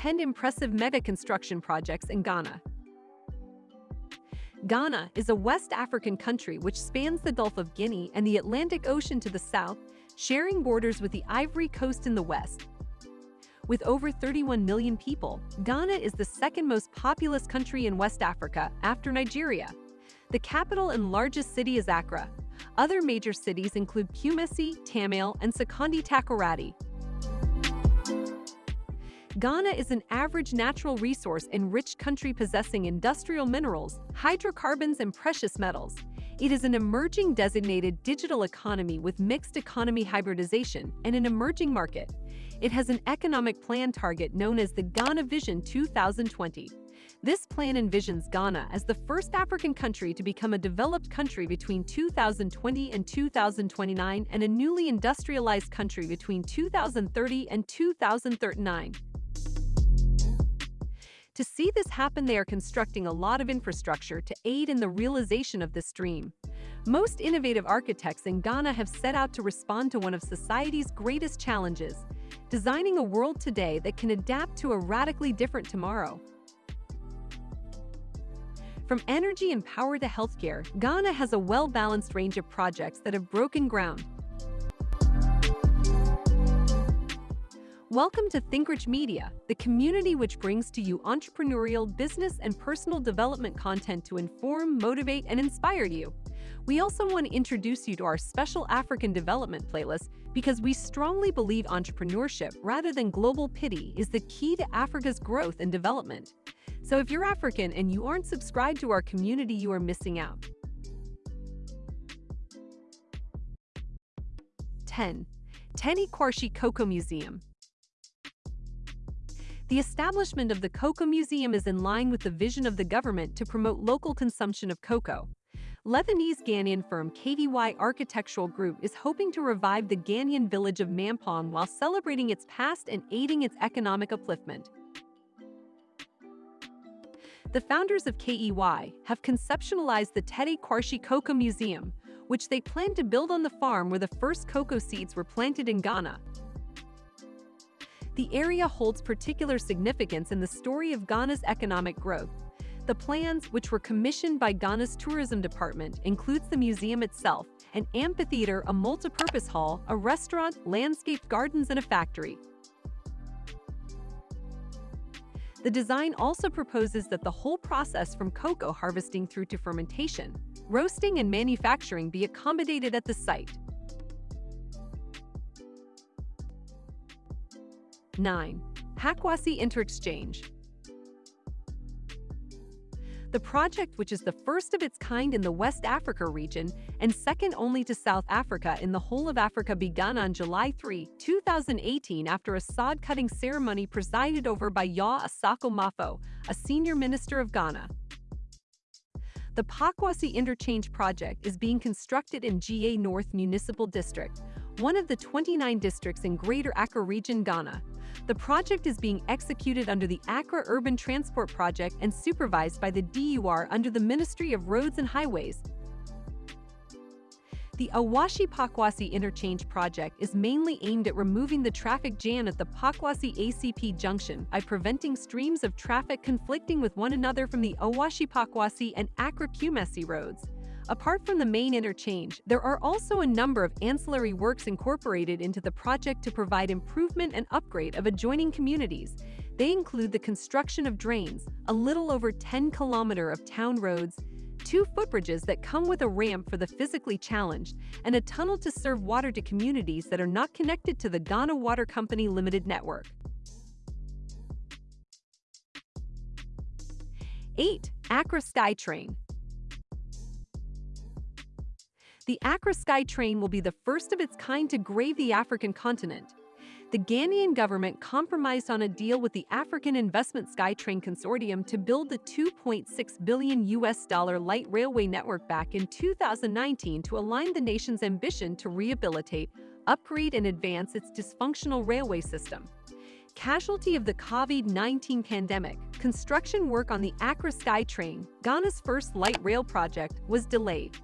10 impressive mega construction projects in Ghana. Ghana is a West African country which spans the Gulf of Guinea and the Atlantic Ocean to the south, sharing borders with the Ivory Coast in the west. With over 31 million people, Ghana is the second most populous country in West Africa after Nigeria. The capital and largest city is Accra. Other major cities include Kumasi, Tamale, and Sekondi Takoradi. Ghana is an average natural resource-enriched country possessing industrial minerals, hydrocarbons, and precious metals. It is an emerging designated digital economy with mixed economy hybridization and an emerging market. It has an economic plan target known as the Ghana Vision 2020. This plan envisions Ghana as the first African country to become a developed country between 2020 and 2029 and a newly industrialized country between 2030 and 2039. To see this happen, they are constructing a lot of infrastructure to aid in the realization of this dream. Most innovative architects in Ghana have set out to respond to one of society's greatest challenges, designing a world today that can adapt to a radically different tomorrow. From energy and power to healthcare, Ghana has a well-balanced range of projects that have broken ground, Welcome to ThinkRich Media, the community which brings to you entrepreneurial, business, and personal development content to inform, motivate, and inspire you. We also want to introduce you to our special African development playlist because we strongly believe entrepreneurship rather than global pity is the key to Africa's growth and development. So if you're African and you aren't subscribed to our community, you are missing out. 10. Tetteh Quarshie Cocoa Museum the establishment of the Cocoa Museum is in line with the vision of the government to promote local consumption of cocoa. Lebanese Ghanaian firm KDY Architectural Group is hoping to revive the Ghanaian village of Mampong while celebrating its past and aiding its economic upliftment. The founders of KDY have conceptualized the Tetteh Quarshie Cocoa Museum, which they plan to build on the farm where the first cocoa seeds were planted in Ghana. The area holds particular significance in the story of Ghana's economic growth. The plans, which were commissioned by Ghana's tourism department, includes the museum itself, an amphitheater, a multi-purpose hall, a restaurant, landscaped gardens, and a factory. The design also proposes that the whole process from cocoa harvesting through to fermentation, roasting and manufacturing be accommodated at the site. 9. Pokuase Interexchange The project, which is the first of its kind in the West Africa region and second only to South Africa in the whole of Africa began on July 3, 2018 after a sod-cutting ceremony presided over by Yaw Osafo-Maafo, a senior minister of Ghana. The Pokuase Interchange Project is being constructed in Ga North Municipal District, one of the 29 districts in Greater Accra Region, Ghana. The project is being executed under the Accra Urban Transport Project and supervised by the DUR under the Ministry of Roads and Highways. The Awoshie Pokuase Interchange Project is mainly aimed at removing the traffic jam at the Pokuase ACP junction by preventing streams of traffic conflicting with one another from the Awoshie Pokuase and Accra Kumasi roads. Apart from the main interchange, there are also a number of ancillary works incorporated into the project to provide improvement and upgrade of adjoining communities. They include the construction of drains, a little over 10 kilometer of town roads, two footbridges that come with a ramp for the physically challenged, and a tunnel to serve water to communities that are not connected to the Ghana Water Company Limited network. 8. Accra SkyTrain the Accra SkyTrain will be the first of its kind to grave the African continent. The Ghanaian government compromised on a deal with the African Investment SkyTrain Consortium to build the 2.6 billion US dollar light railway network back in 2019 to align the nation's ambition to rehabilitate, upgrade and advance its dysfunctional railway system. Casualty of the COVID-19 pandemic, construction work on the Accra SkyTrain, Ghana's first light rail project, was delayed.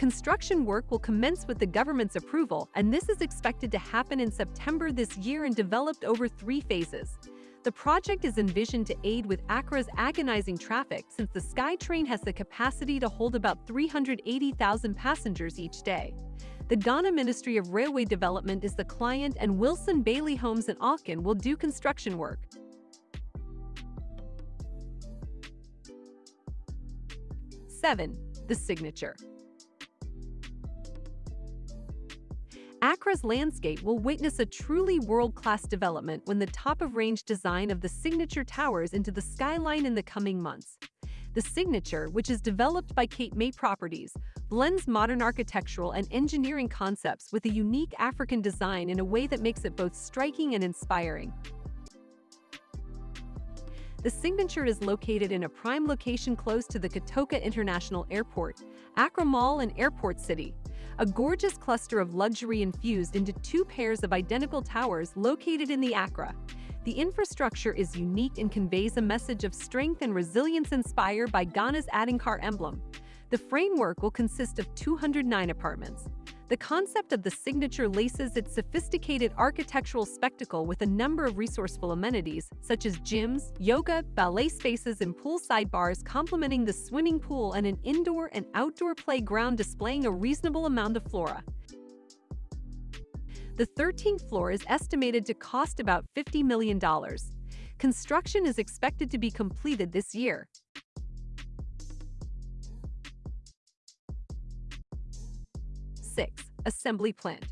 Construction work will commence with the government's approval, and this is expected to happen in September this year and developed over three phases. The project is envisioned to aid with Accra's agonizing traffic since the SkyTrain has the capacity to hold about 380,000 passengers each day. The Ghana Ministry of Railway Development is the client and Wilson Bayly Holmes-Ovcon will do construction work. Seven, the signature. Accra's landscape will witness a truly world-class development when the top-of-range design of the Signature Towers into the skyline in the coming months. The Signature, which is developed by Cape May Properties, blends modern architectural and engineering concepts with a unique African design in a way that makes it both striking and inspiring. The Signature is located in a prime location close to the Kotoka International Airport, Accra Mall and Airport City, a gorgeous cluster of luxury infused into two pairs of identical towers located in the Accra. The infrastructure is unique and conveys a message of strength and resilience inspired by Ghana's Adinkra emblem. The framework will consist of 209 apartments. The concept of the signature laces its sophisticated architectural spectacle with a number of resourceful amenities, such as gyms, yoga, ballet spaces, and poolside bars complementing the swimming pool and an indoor and outdoor playground displaying a reasonable amount of flora. The 13th floor is estimated to cost about $50 million. Construction is expected to be completed this year. 6. Assembly Plant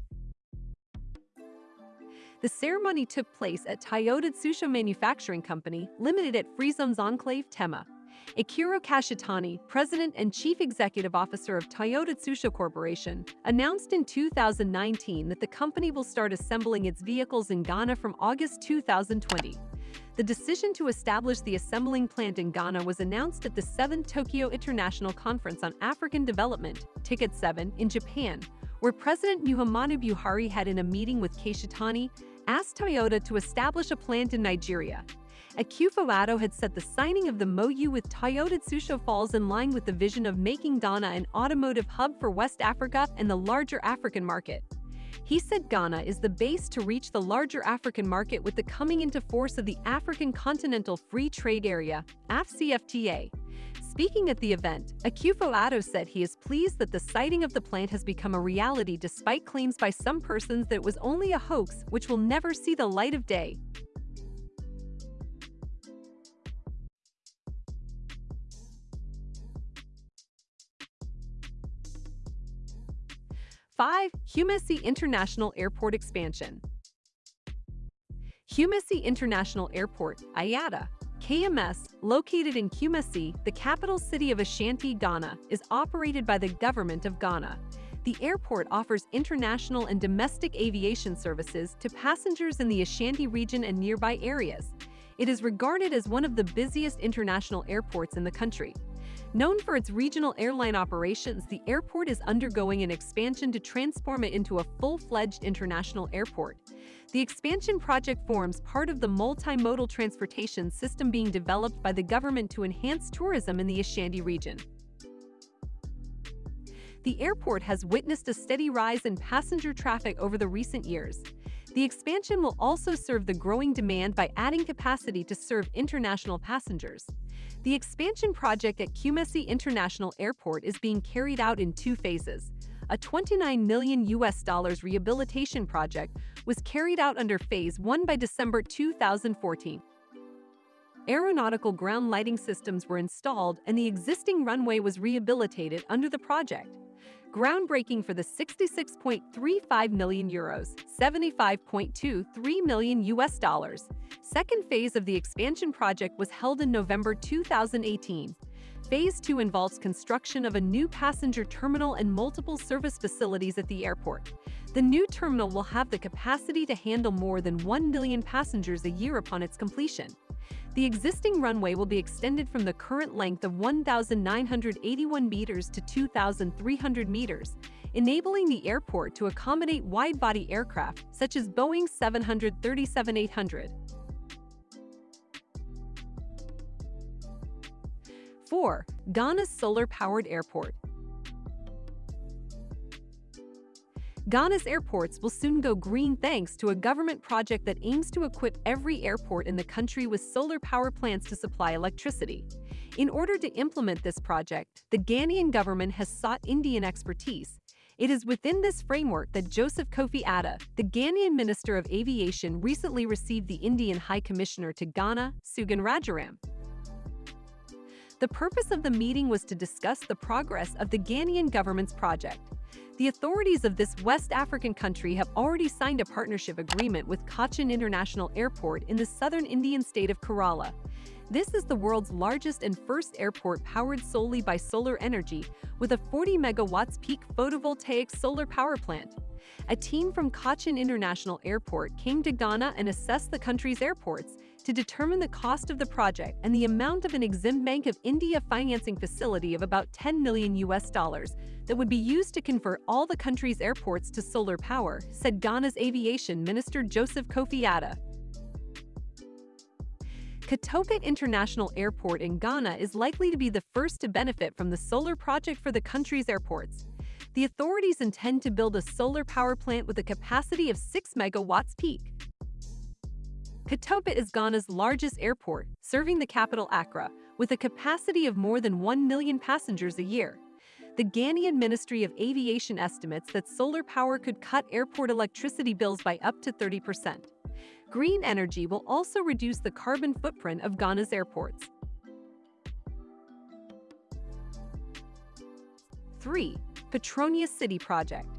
The ceremony took place at Toyota Tsusho Manufacturing Company, Limited at Free Enclave, Tema. Akira Kashitani, President and Chief Executive Officer of Toyota Tsusho Corporation, announced in 2019 that the company will start assembling its vehicles in Ghana from August 2020. The decision to establish the assembling plant in Ghana was announced at the 7th Tokyo International Conference on African Development, TICAD 7, in Japan, where President Muhammadu Buhari had in a meeting with Kashitani asked Toyota to establish a plant in Nigeria. Akufo-Addo had said the signing of the MOU with Toyota Tsusho falls in line with the vision of making Ghana an automotive hub for West Africa and the larger African market. He said Ghana is the base to reach the larger African market with the coming into force of the African Continental Free Trade Area, AFCFTA. Speaking at the event, Akufo-Addo said he is pleased that the siting of the plant has become a reality despite claims by some persons that it was only a hoax which will never see the light of day. 5. Kumasi International Airport Expansion Kumasi International Airport, IATA, KMS, located in Kumasi, the capital city of Ashanti, Ghana, is operated by the Government of Ghana. The airport offers international and domestic aviation services to passengers in the Ashanti region and nearby areas. It is regarded as one of the busiest international airports in the country. Known for its regional airline operations, the airport is undergoing an expansion to transform it into a full-fledged international airport. The expansion project forms part of the multimodal transportation system being developed by the government to enhance tourism in the Ashanti region. The airport has witnessed a steady rise in passenger traffic over the recent years. The expansion will also serve the growing demand by adding capacity to serve international passengers. The expansion project at Kumasi International Airport is being carried out in two phases. A 29 million US dollars rehabilitation project was carried out under Phase 1 by December 2014. Aeronautical ground lighting systems were installed and the existing runway was rehabilitated under the project groundbreaking for the 66.35 million euros, 75.23 million US dollars. Second phase of the expansion project was held in November 2018. Phase 2 involves construction of a new passenger terminal and multiple service facilities at the airport. The new terminal will have the capacity to handle more than 1 million passengers a year upon its completion. The existing runway will be extended from the current length of 1,981 meters to 2,300 meters, enabling the airport to accommodate wide-body aircraft such as Boeing 737-800. 4. Ghana's solar-powered airport Ghana's airports will soon go green thanks to a government project that aims to equip every airport in the country with solar power plants to supply electricity. In order to implement this project, the Ghanaian government has sought Indian expertise. It is within this framework that Joseph Kofi Adda, the Ghanaian Minister of Aviation, recently received the Indian High Commissioner to Ghana, Sugandh Rajaram. The purpose of the meeting was to discuss the progress of the Ghanaian government's project. The authorities of this West African country have already signed a partnership agreement with Cochin International Airport in the southern Indian state of Kerala. This is the world's largest and first airport powered solely by solar energy, with a 40 megawatts peak photovoltaic solar power plant. A team from Cochin International Airport came to Ghana and assessed the country's airports, to determine the cost of the project and the amount of an Exim Bank of India financing facility of about 10 million US dollars that would be used to convert all the country's airports to solar power, said Ghana's Aviation Minister Joseph Kofi Adda. Kotoka International Airport in Ghana is likely to be the first to benefit from the solar project for the country's airports. The authorities intend to build a solar power plant with a capacity of 6 megawatts peak. Kotoka is Ghana's largest airport, serving the capital Accra, with a capacity of more than 1 million passengers a year. The Ghanaian Ministry of Aviation estimates that solar power could cut airport electricity bills by up to 30%. Green energy will also reduce the carbon footprint of Ghana's airports. 3. Petronia City Project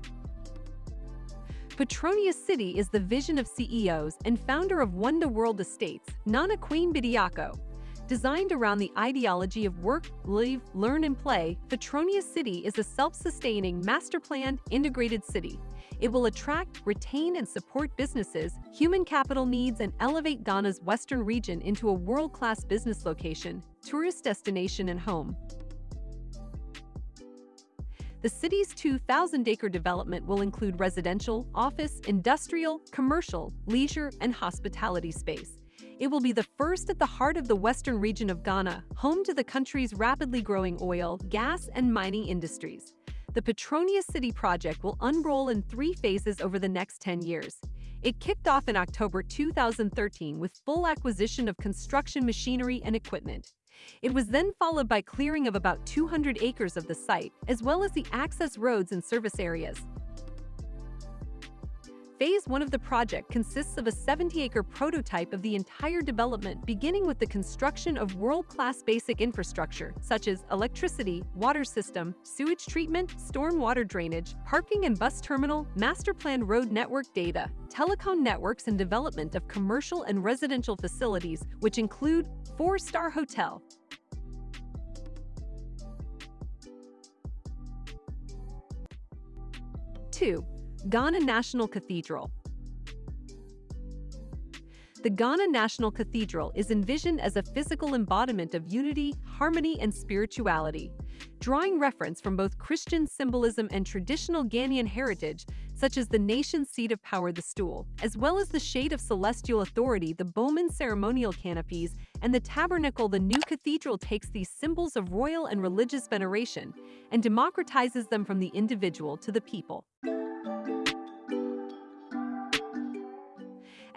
Petronia City is the vision of CEOs and founder of Wonder World Estates, Nana Kwame Bediako. Designed around the ideology of work, live, learn, and play, Petronia City is a self-sustaining, master-planned, integrated city. It will attract, retain, and support businesses, human capital needs, and elevate Ghana's western region into a world-class business location, tourist destination, and home. The city's 2,000-acre development will include residential, office, industrial, commercial, leisure, and hospitality space. It will be the first at the heart of the western region of Ghana, home to the country's rapidly growing oil, gas, and mining industries. The Petronia City project will unroll in three phases over the next 10 years. It kicked off in October 2013 with full acquisition of construction machinery and equipment. It was then followed by clearing of about 200 acres of the site, as well as the access roads and service areas. Phase 1 of the project consists of a 70-acre prototype of the entire development beginning with the construction of world-class basic infrastructure such as electricity, water system, sewage treatment, storm water drainage, parking and bus terminal, master plan road network data, telecom networks and development of commercial and residential facilities which include four-star hotel, 2. Ghana National Cathedral The Ghana National Cathedral is envisioned as a physical embodiment of unity, harmony, and spirituality. Drawing reference from both Christian symbolism and traditional Ghanaian heritage, such as the nation's seat of power, the stool, as well as the shade of celestial authority, the Bowman ceremonial canopies, and the tabernacle, the new cathedral takes these symbols of royal and religious veneration and democratizes them from the individual to the people.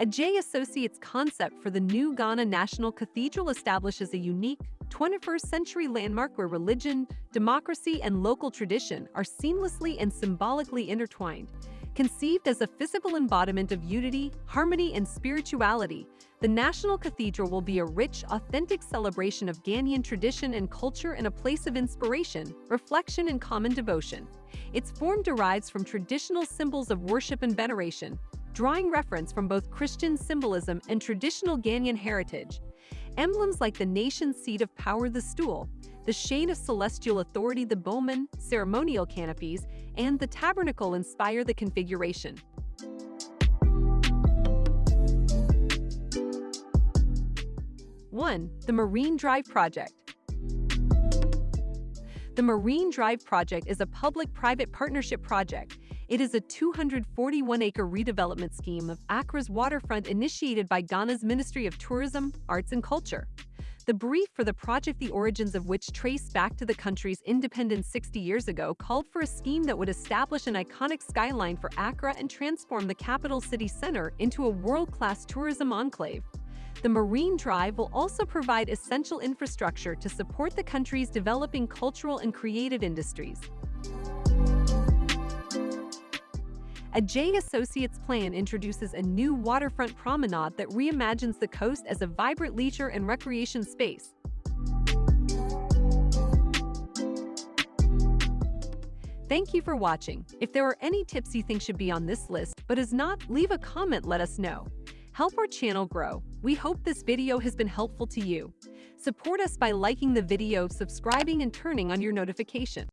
Adjaye Associates' concept for the new Ghana National Cathedral establishes a unique, 21st century landmark where religion, democracy, and local tradition are seamlessly and symbolically intertwined. Conceived as a physical embodiment of unity, harmony, and spirituality, the National Cathedral will be a rich, authentic celebration of Ghanaian tradition and culture and a place of inspiration, reflection, and common devotion. Its form derives from traditional symbols of worship and veneration, drawing reference from both Christian symbolism and traditional Ghanaian heritage. Emblems like the nation's seat of power, the stool, the shade of celestial authority, the bowman, ceremonial canopies, and the tabernacle inspire the configuration. One, the Marine Drive Project. The Marine Drive Project is a public-private partnership project it is a 241-acre redevelopment scheme of Accra's waterfront initiated by Ghana's Ministry of Tourism, Arts and Culture. The brief for the project, the origins of which trace back to the country's independence 60 years ago, called for a scheme that would establish an iconic skyline for Accra and transform the capital city center into a world-class tourism enclave. The Marine Drive will also provide essential infrastructure to support the country's developing cultural and creative industries. Adjaye Associates plan introduces a new waterfront promenade that reimagines the coast as a vibrant leisure and recreation space. Thank you for watching. If there are any tips you think should be on this list but is not, leave a comment let us know. Help our channel grow. We hope this video has been helpful to you. Support us by liking the video, subscribing, and turning on your notification.